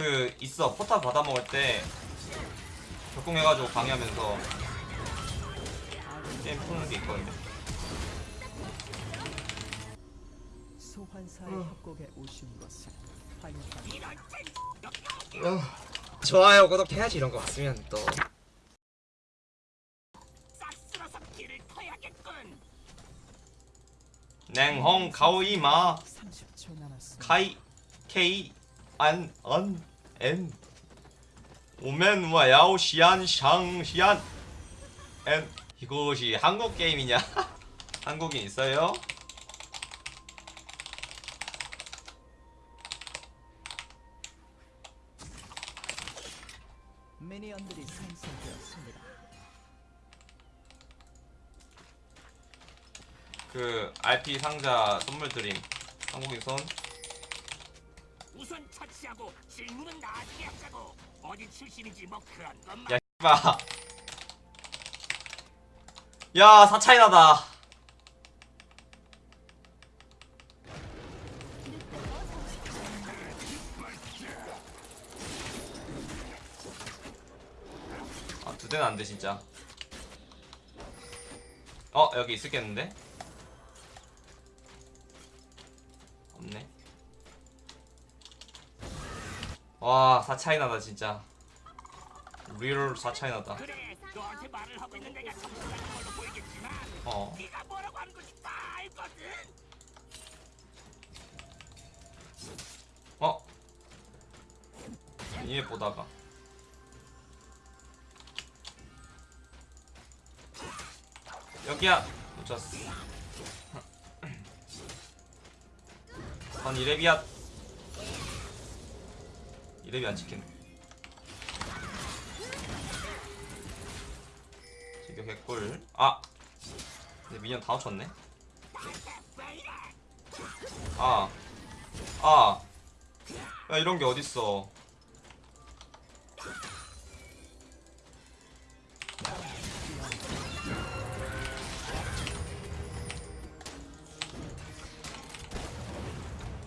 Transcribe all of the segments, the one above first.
그 있어. 포탑 받아 먹을 때 격공해가지고 방해하면서 게임 푸는 게 있거든요. 소환사의 협곡에 오신 것을 환영합니다. 어, 좋아요. 구독해야지 이런 거 왔으면 또. 냉홍 가오이마 30초 남았습니다. 카이 케이 안언 엔 오멘 와 야오 시안 샹 시안 엔 이것이 한국 게임이냐? 한국인 있어요? 미니언들이 생성되었습니다. 그 RP 상자 선물 드림 한국인 손 질문은 나중에 하자고 어디 출신인지 뭐 그런 것만 야, 봐. 야, 사차이 나다. 아, 두 대는 안 돼, 진짜. 어, 여기 있을겠는데? 와, 사차이 나다, 진짜. 리얼 사차이 나다. 그래 어. 어? 이에 보다가 여기야 놓쳤어 전 이레비야 이레비 안 찍히네. 지금 개꿀 아! 근데 미니언 다 놓쳤네. 아! 아. 야 이런 게 어딨어.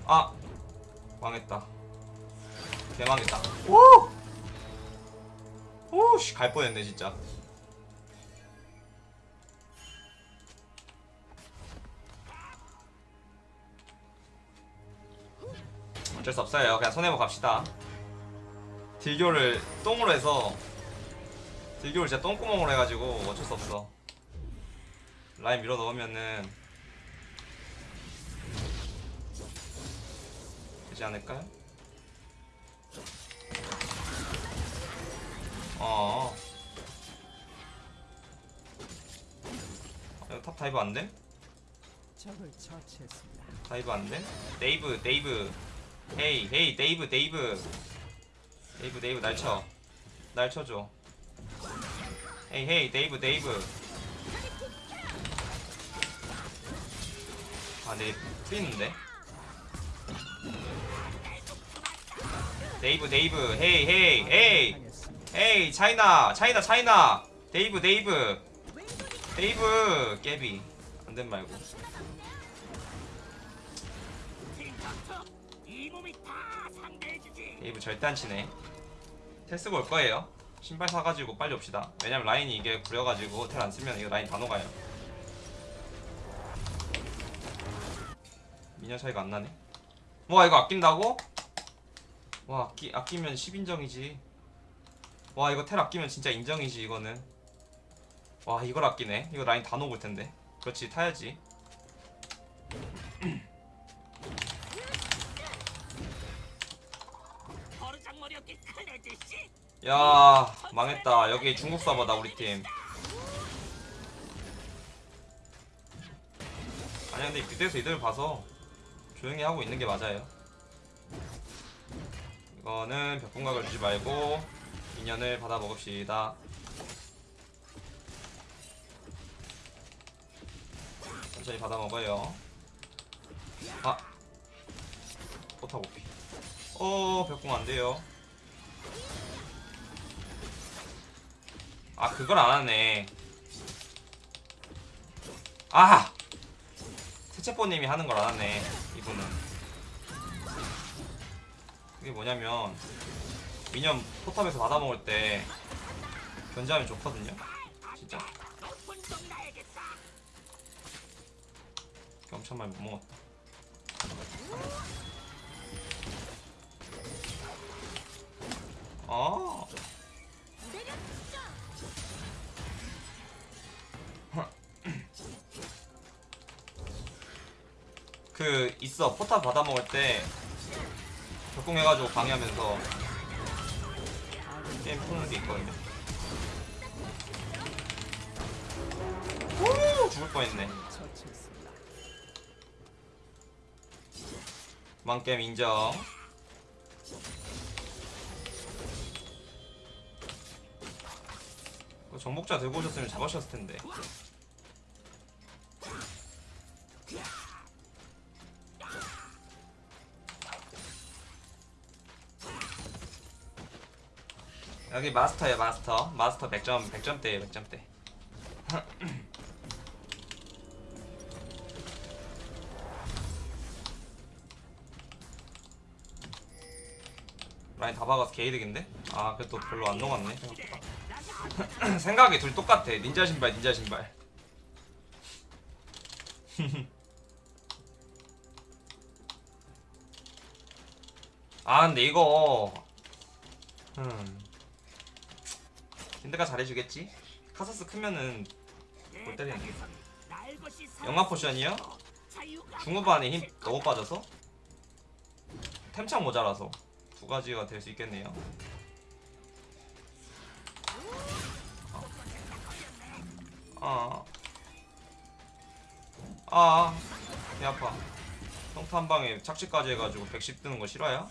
아! 망했다 개망했다. 오! 오씨 갈 뻔했네 진짜. 어쩔 수 없어요. 그냥 손해보 갑시다. 딜교를 똥으로 해서 딜교를 진짜 똥구멍으로 해가지고 어쩔 수 없어. 라인 밀어 넣으면은 되지 않을까요? 어. 어, 이거 top dive 안 돼? Dive 안 돼? Dive, dive. Hey, hey, dive, dive. Dive, dive, 날 쳐. 날 쳐줘. 헤이, 헤이, 데이브, 데이브. 아, 내 풀리는데? 데이브, 데이브, 헤이, 헤이, 헤이. 헤이, 차이나, 차이나, 차이나. 데이브, 데이브. 데이브, 깨비. 안된 말고. Dive 절대 안 치네 테스가 올 거예요 신발 사가지고 빨리 옵시다 왜냐면 라인이 이게 구려가지고 텔 안 쓰면 이거 라인 다 녹아요 미녀 차이가 안 나네 와 이거 아낀다고? 와 아끼, 아끼면 10인정이지 와 이거 텔 아끼면 진짜 인정이지 이거는. 와 이걸 아끼네. 이거 라인 다 녹을 텐데. 그렇지 타야지. 야 망했다. 여기 중국 서버다 우리 팀. 아니 근데 그때서 이들 봐서 조용히 하고 있는 게 맞아요. 이거는 벽공각을 주지 말고 인연을 받아 먹읍시다. 천천히 받아 먹어요. 아. 포탑 오피. 어 벽공 안 돼요. 아 그걸 안 하네. 아! 세체포님이 하는 걸 안 하네 이분은. 그게 뭐냐면 미니언 포탑에서 받아먹을 때 견제하면 좋거든요. 진짜. 엄청 많이 못 먹었다. 아. 그 있어. 포탑 받아먹을 때 적공해가지고 방해하면서 푸는 게 있거든요 오! 죽을 뻔했네. 망게임 인정. 그 정복자 들고 오셨으면 잡으셨을 텐데 여기 마스터야 마스터. 마스터 100점 100점대에 100점대. 라인 다 박아서 게이득인데? 아 그래도 별로 안 녹았네. 생각보다. 생각이 둘 똑같아. 닌자 신발 닌자 신발. 아 근데 이거 음 킨드가 잘해주겠지? 카사스 크면은 못 것이 영화 포션이요? 중후반에 힘 너무 빠져서 템창 모자라서 두 가지가 될 수 있겠네요. 아, 아, 배 아파. 평타 한 방에 착지까지 해가지고 110 뜨는 거 싫어요?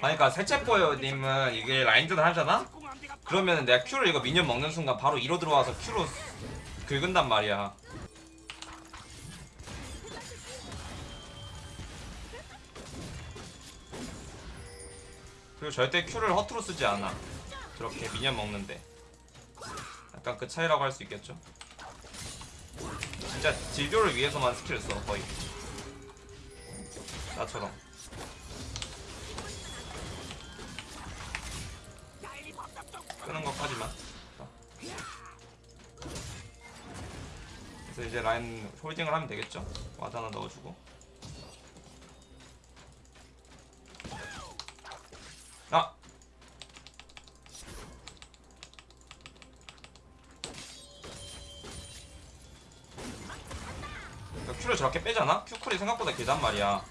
그러니까 셋째뽀요님은 이게 라인전 하잖아? 그러면 내가 Q를 이거 미니언 먹는 순간 바로 2로 들어와서 Q로 긁은단 말이야. 그리고 절대 Q를 허투루 쓰지 않아. 저렇게 미니언 먹는데. 약간 그 차이라고 할 수 있겠죠? 진짜 딜교를 위해서만 skill을 써, 거의. 나처럼. 자. 그래서 이제 라인 홀딩을 하면 되겠죠? ward 하나 넣어주고. 아! 그러니까 큐를 저렇게 빼잖아? 큐쿨이 생각보다 길단 말이야.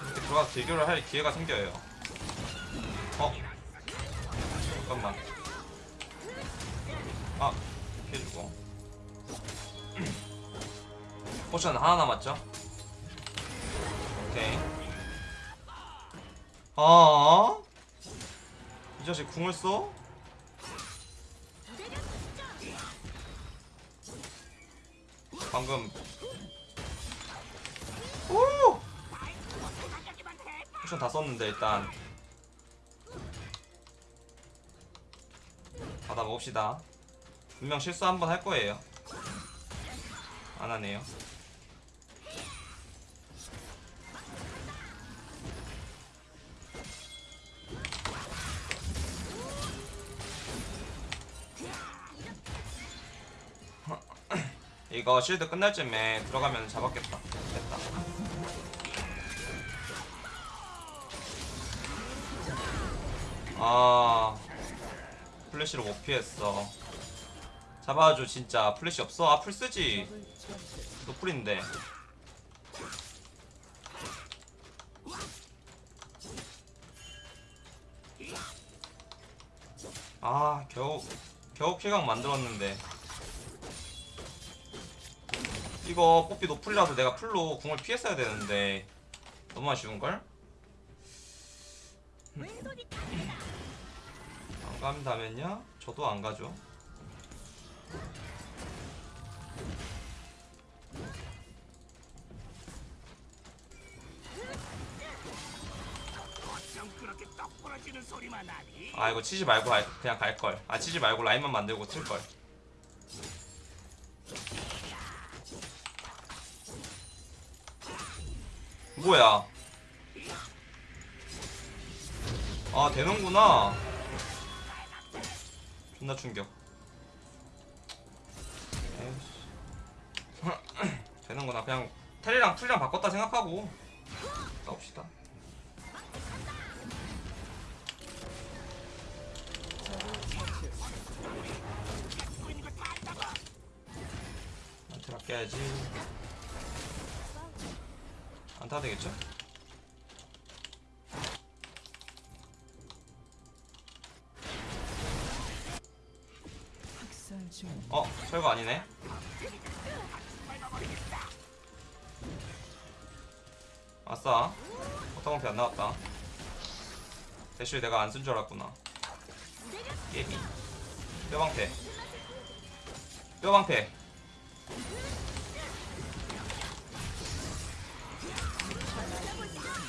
이렇게 들어가서 딜교를 할 기회가 생겨요. 어? 잠깐만. potion 하나 남았죠? 오케이. 아, 이 자식 궁을 써? 방금. 오! 포션 다 썼는데 일단. 받아 먹읍시다. 분명 실수 한번 할 거예요. 안 하네요. 이거 실드 끝날 쯤에 들어가면 잡았겠다. 됐다. 아. 플래시를 못 피했어. 잡아줘 진짜 플래시 없어? 아 풀 쓰지. 적을 처치했습니다. 노플인데. 아 겨우 겨우 킬각 만들었는데. 이거 뽀삐 노플이라서 내가 풀로 궁을 피했어야 되는데 너무 아쉬운걸? 안 간다면요? 저도 안 가죠. 아 이거 치지 말고 갈- 그냥 갈 걸. 아 치지 말고 라인만 만들고 칠 걸. 뭐야? 아 되는구나. 존나 충격. 되는구나. 그냥 텔이랑 풀이랑 바꿨다 생각하고 싸웁시다. 안테 아껴야지 안 타도 되겠죠? 어 철거 아니네. 아싸 포타공피 안 나왔다. 대쉬 내가 안 쓴 줄 알았구나. 깨비 뼈방패. 뼈방패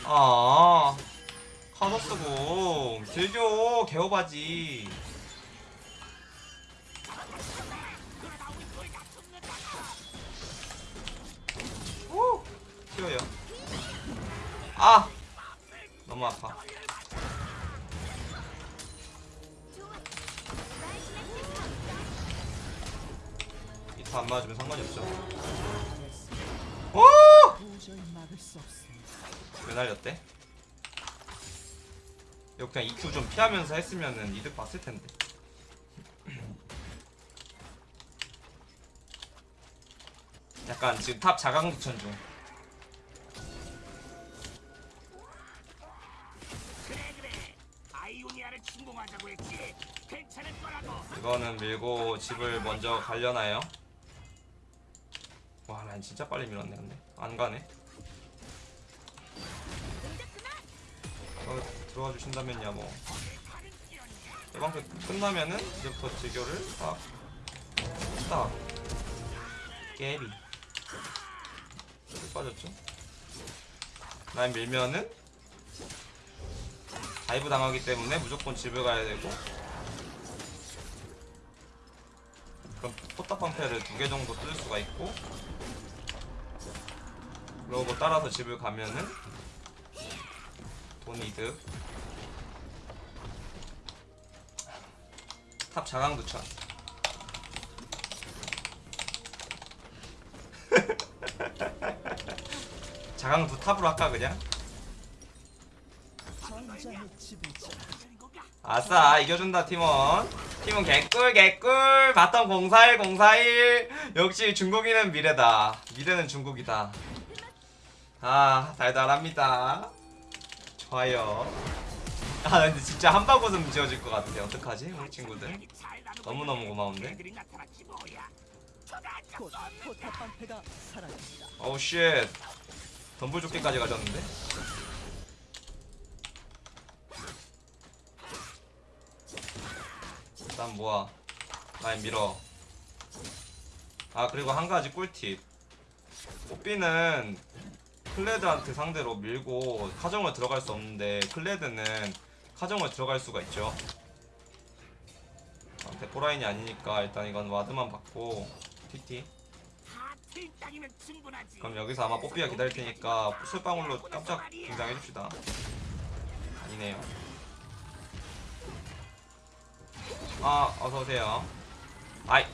아 카더스고. 딜교 개오바지. 오 튀어요. 아 너무 아파. 이타 안 맞으면 상관이 없죠. 오! 도저히 막을 수 없습니다. 왜 날렸대? 이거 그냥 EQ 좀 피하면서 했으면은 이득 봤을 텐데. 약간 지금 top 자강두천 중. 그래 그래. 아이오니아를 침공하자고 했지. 괜찮을 거라고. 이거는 밀고 집을 먼저 가려나요? 와, 난 진짜 빨리 밀었네, 근데. 안 가네. 어, 들어와 주신다면야 뭐. 대방패 끝나면은 이제부터 딜교를 딱, 딱. 깨비. 빠졌죠? 라인 밀면은 dive 당하기 때문에 무조건 집을 가야 되고 그럼 포탑 방패를 두 개 정도 쓸 수가 있고 그러고 따라서 집을 가면은 돈 이득. Top 자강두천. 자강 두 top으로 할까 그냥? 아싸 이겨준다 팀원. 팀원 개꿀 개꿀. Bottom 041 041 역시 중국인은 미래다. 미래는 중국이다 아 달달합니다. 좋아요. 아 근데 진짜 한바구음 지어질 것 같아 어떡하지 우리 친구들? 너무너무 고마운데? 어우 shit. 덤불 조끼까지 가졌는데? 일단 모아. 라인 밀어. 아 그리고 한 가지 꿀팁. 뽀삐는 클레드한테 상대로 밀고 카정을 들어갈 수 없는데 클레드는 카정을 들어갈 수가 있죠 아, 대포라인이 아니니까 일단 이건 ward만 받고 TT. 그럼 여기서 아마 뽀삐가 기다릴 테니까 술방울로 깜짝 등장해줍시다. 아니네요. 아, 어서오세요. 아이,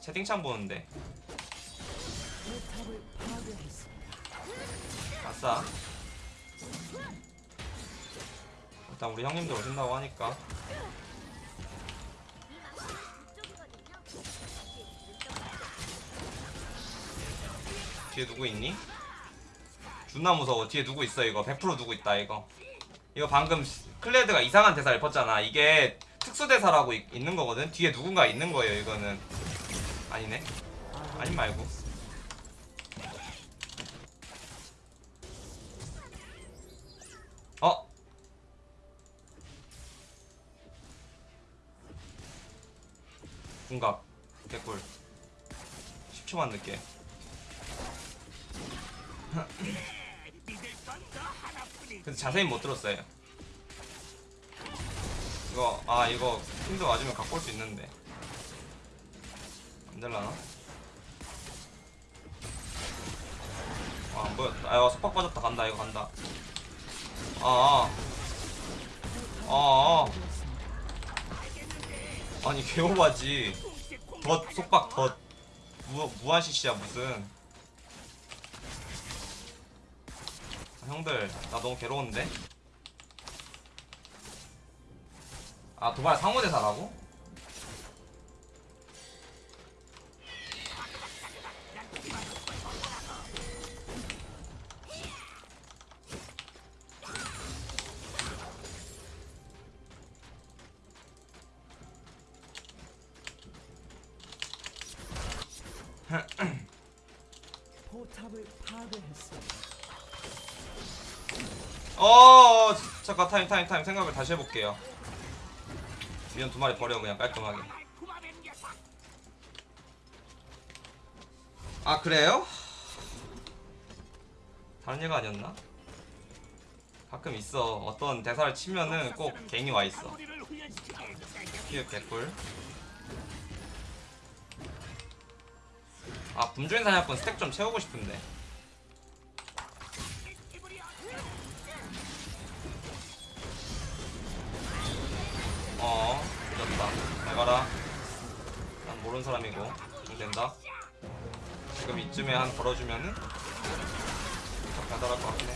채팅창 보는데. 아싸. 일단 우리 형님들 오신다고 하니까. 뒤에 누구 있니? 존나 무서워. 뒤에 누구 있어 이거. 100% 누구 있다 이거. 이거 방금 클레드가 이상한 대사를 폈잖아. 이게 특수 대사라고 있, 있는 거거든. 뒤에 누군가 있는 거예요 이거는. 아니네. 아니 말고. 궁각 개꿀 10초만 늦게. 근데 자세히 못 들었어요 이거 아 이거 힘도 맞으면 갖고 올 수 있는데 안 될라나? 아, 안 보였다. 아, 이거 속박 빠졌다. 간다. 이거 간다. 아, 아. 아, 아 니 개오바지. 덧 속박 덧 무, 무한 CC야 무슨. 아, 형들 나 너무 괴로운데? 아 도발 상호대사라고? 포탑을 파괴했습니다. 어 잠깐 타임 타임 타임 생각을 다시 해볼게요 미연 두 마리 버려 그냥 깔끔하게. 아 그래요? 다른 얘가 아니었나? 가끔 있어 어떤 대사를 치면은 꼭 갱이 와 있어 우리를 훈련시키게 피읍 개꿀 아 분주인 사냥꾼 스택 좀 채우고 싶은데. 어 늦었다. 잘 가라. 난 모르는 사람이고. 좀 된다. 지금 이쯤에 한 걸어주면은 좀 가달할 것 같긴 해.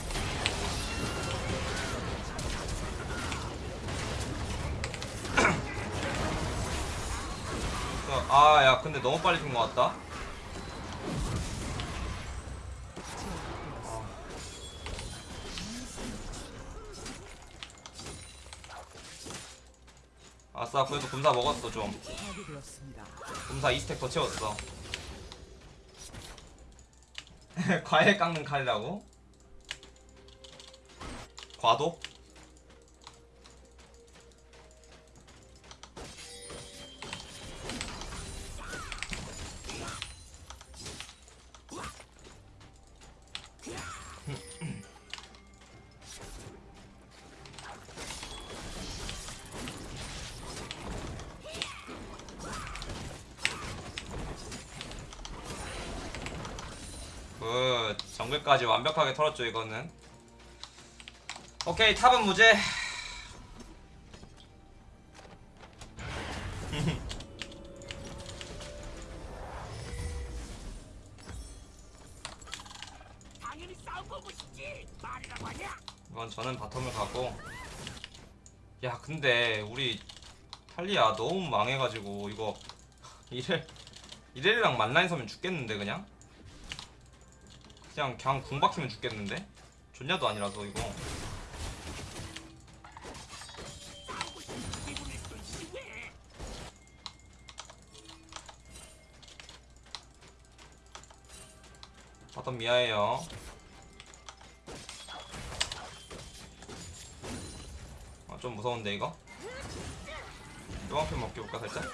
아야 근데 너무 빨리 핀것 같다 어. 아싸 그래도 금사 먹었어 좀. 금사 2스택 더 채웠어 과일 깎는 칼이라고? 과도? 정글까지 완벽하게 털었죠 이거는. 오케이 탑은 무죄? 이건 저는 바텀을 가고. 야 근데 우리 탈리아 너무 망해가지고 이거 이래 이래랑 맞라인 서면 죽겠는데 그냥 그냥 그냥 궁 박히면 죽겠는데? 존냐도 아니라서 이거? bottom 미아예요? 아, 좀 무서운데 이거? 요한편 먹기볼까 살짝?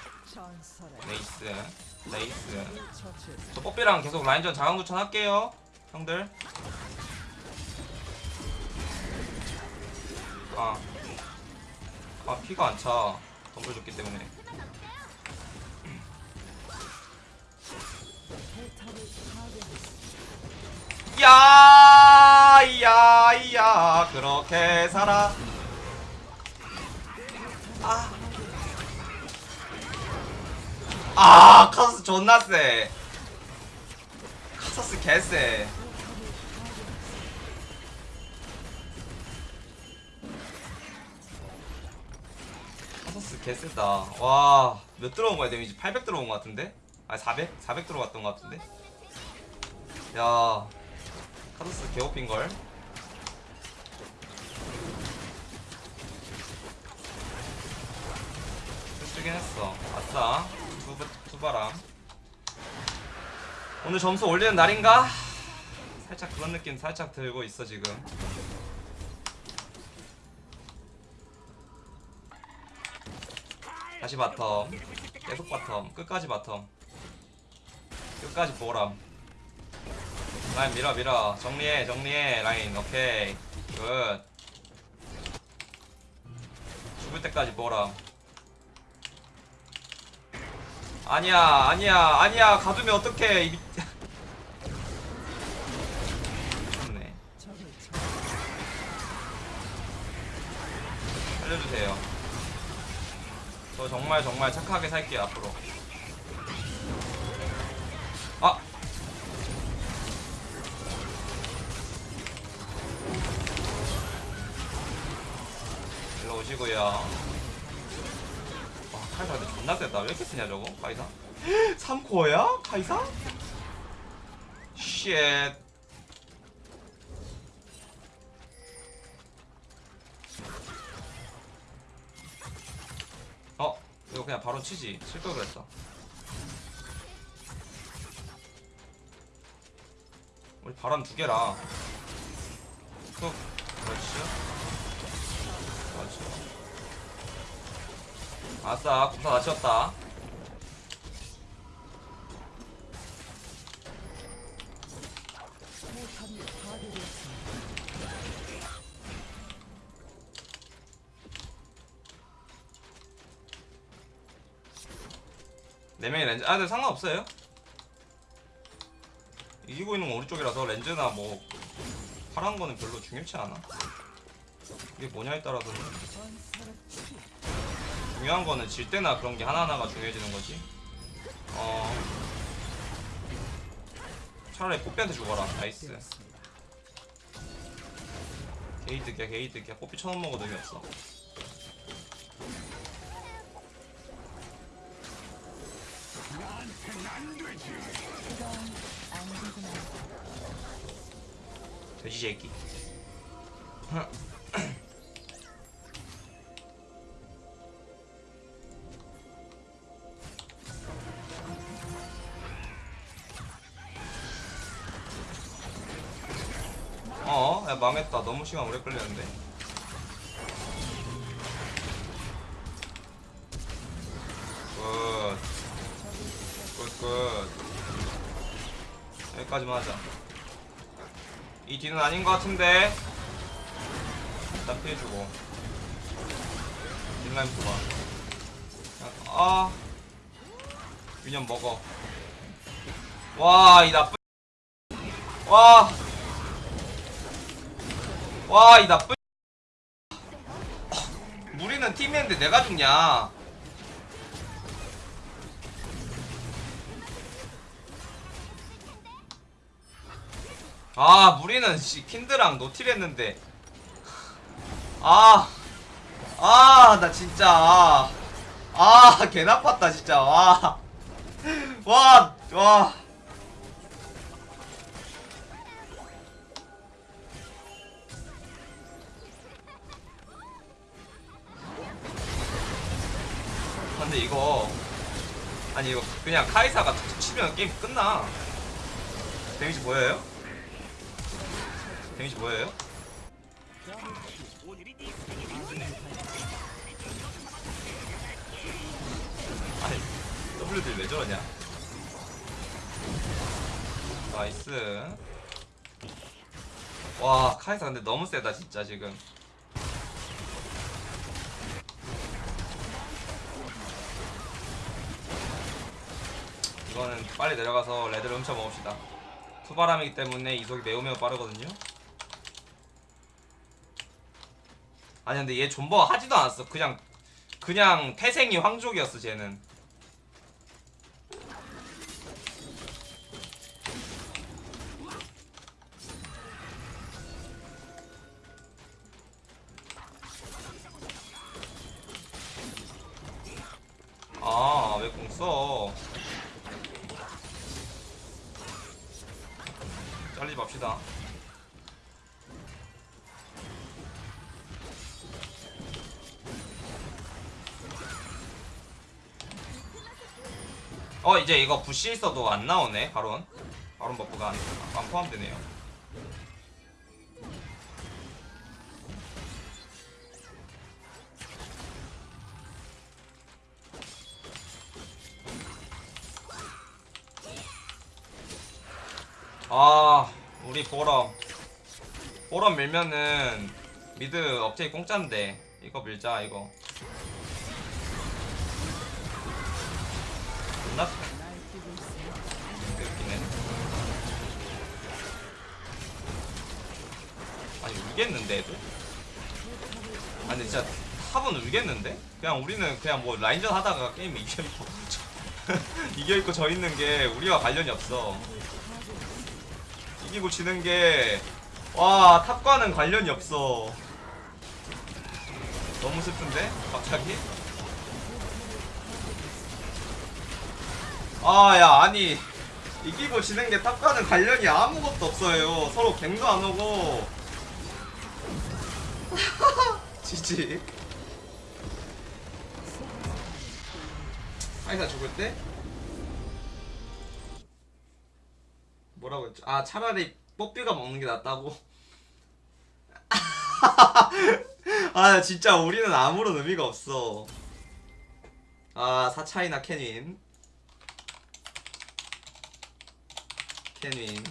레이스 레이스. 저 뽀삐랑 계속 라인전 자강두천 할게요 형들. 아, 아 피가 안차. 덤블 줬기 때문에. 포탑을 파괴했습니다. 야야 야. 그렇게 살아. 아. 아 카서스 존나 세 카서스 개쎄 개쎄다. 와 몇 들어온 거야? 데미지 800 들어온 거 같은데? 아 400? 400 들어갔던 거 같은데? 야 카서스 개OP인걸. 쓰긴 했어. 아싸. 두, two바람. 오늘 점수 올리는 날인가? 살짝 그런 느낌 살짝 들고 있어 지금 다시 bottom. 계속 bottom. 끝까지 bottom. 끝까지 bottom. 라인 밀어 밀어. 정리해 정리해. 라인. 오케이. good. 죽을 때까지 보람. 아니야 아니야 아니야. 가두면 어떡해 이 미... 좋네 적을 쳐 살려주세요 저 정말 정말 착하게 살게요 앞으로. 아! 일로 오시고요. 와 카이사 근데 존나 세다. 왜 이렇게 세냐 저거? 카이사? 3코어야? 카이사? shit 이거 그냥 바로 치지. 칠걸 그랬어. 우리 바람 두 개라. 툭 그렇지? 그렇지. 아싸 국사 다 치웠다 렌즈 아 근데 상관없어요. 이기고 있는 건 우리 쪽이라서 렌즈나 뭐 파란 거는 별로 중요치 않아. 이게 뭐냐에 치. 중요한 거는 질 때나 그런 게 하나하나가 중요해지는 거지. 어 차라리 뽀삐한테 죽어라. nice. 게이득이야 게이득이야. 뽀삐 천원 먹어도 의미 없어 돼지 새끼 어, 야 망했다. 너무 시간 오래 걸리는데. 굿. 굿, 굿. 여기까지만 하자. 이 뒤는 아닌 것 같은데. 일단 피해주고. 딜라인 뽑아. 아. 유년 먹어. 와, 이 나쁜. 와. 와, 이 나쁜. 무리는 팀인데 내가 죽냐? 아, 무리는 씨 킨드랑 노틸 했는데. 아. 아, 나 진짜. 아, 아, 개 나빴다, 진짜. 와. 와, 와. 근데 이거 아니 이거 그냥 카이사가 툭툭 치면 게임 끝나 데미지 보여요? 데미지 생일이지. 아니 W들 왜 저러냐? 나이스. 와 카이사 근데 너무 세다 진짜 지금. 이거는 빨리 내려가서 레드를 훔쳐 먹읍시다. 투바람이기 때문에 이속이 매우 매우 빠르거든요 아니 근데 얘 존버 하지도 않았어. 그냥 그냥 태생이 황족이었어 쟤는 이제 이거 부시 있어도 안 나오네, 바론. 바론 buff가 안, 안 포함되네요. 아 우리 bottom bottom 밀면은 mid 억제기 공짜인데 이거 밀자 이거 울겠는데 애들? 아니 진짜 탑은 울겠는데? 그냥 우리는 그냥 뭐 라인전 하다가 게임 이겨있고 이겨있고 져 있는 게 우리와 관련이 없어 이기고 지는 게 와 탑과는 관련이 없어 너무 슬픈데? 갑자기? 아 야 아니 이기고 지는 게 탑과는 관련이 아무것도 없어요 서로 갱도 안 오고 지지 카이사 죽을 때? 뭐라고 했죠? 아 차라리 뽀삐가 먹는 게 낫다고? 아 진짜 우리는 아무런 의미가 없어 아 사차이나 캐닌 캐닌